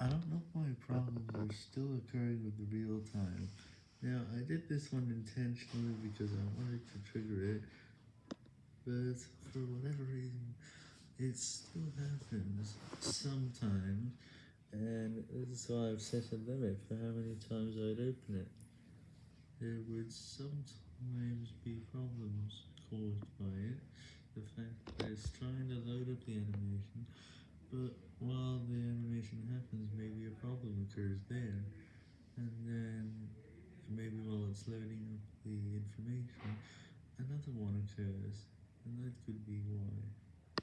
I don't know why problems are still occurring with the real time. Now, I did this one intentionally because I wanted to trigger it, but for whatever reason, it still happens sometimes, and this is why I've set a limit for how many times I'd open it. There would sometimes be problems caused by it, the fact that it's trying to load up the animation, but while the animation happens, maybe a problem occurs there, and then it's loading up the information, another one occurs, and that could be why.